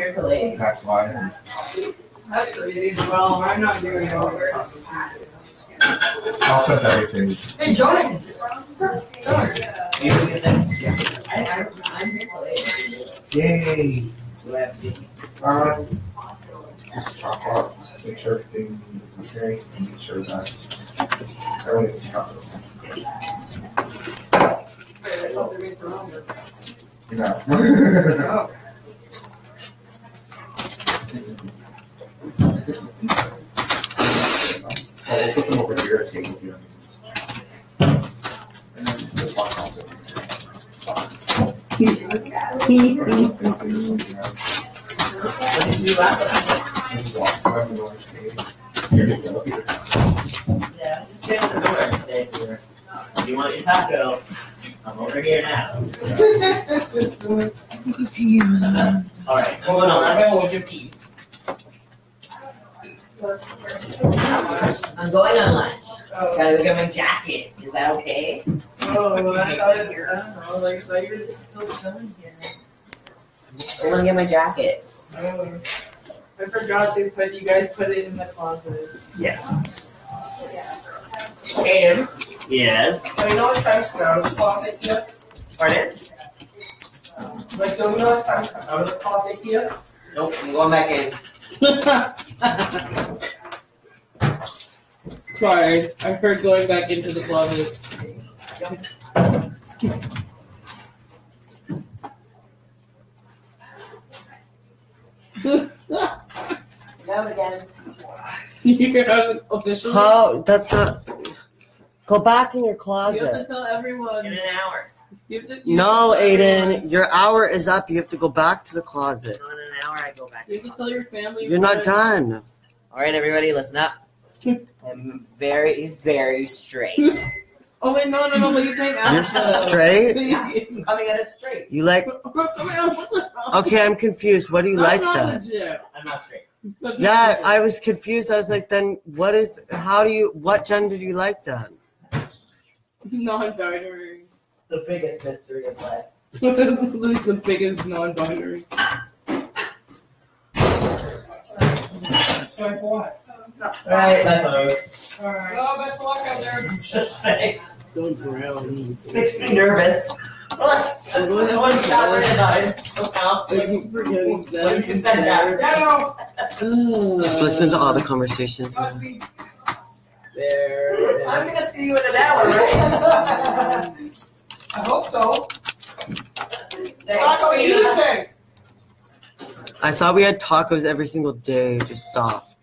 Eight. That's why. That's crazy. Well, I'm not doing it over. I'll set everything. Hey, Jonathan. Get that. I, I'm here. Yay. Um, just chop off, make sure everything's okay, and make sure that everyone gets cover the same. You know. Well, we'll put them over here, so we'll do And then the box also. What did you do last time? Here you go. Yeah, just stay on the door. Stay here. If you want your taco, I'm over here now. Alright, hold on. I'm going on lunch. Gotta go get my jacket. Is that okay? Oh, I thought it, I don't know, like, I thought you were still chilling here. I wanna get my jacket. Oh, I forgot they put, you guys put it in the closet. Yes. And, Yes. do you know what time's come out of the closet yet? Pardon? Like, do you know what time's come out of the closet yet? Nope, I'm going back in. Sorry, I heard going back into the closet. Go again. you have officially. How? That's not. Go back in your closet. You have to tell everyone. In an hour. You have to, you No, have to Aiden, everyone. your hour is up. You have to go back to the closet. So hour, I go back. You have to tell your family. You're not done. All right, everybody, listen up. I'm very, very straight. Oh wait, no, no, no! Let you take You're after. straight. I'm coming at it straight. You like? I mean, what the hell? Okay, I'm confused. What do you That's like not then? legit. I'm not straight. That's not Yeah, legit. I was confused. I was like, then what is? How do you? What gender do you like then? non-binary. The biggest mystery of life. like the biggest non-binary. Sorry for what? All right, bye, folks. Alright. Oh, best of luck out there. Thanks. Don't drown. Makes me nervous. Look, no one's not worried about oh, it. Look how. I keep forgetting that. What you said that. Yeah, Just listen to all the conversations. must. There. I'm gonna see you in an hour, right? I hope so. Thanks, Taco Rita. Tuesday. I thought we had tacos every single day, just soft.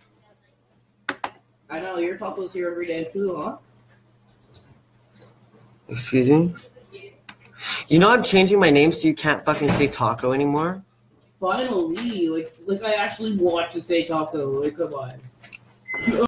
I know your tacos here every day too, huh? Excuse me. You know I'm changing my name so you can't fucking say taco anymore. Finally, like, like I actually want to say taco. Like, come on.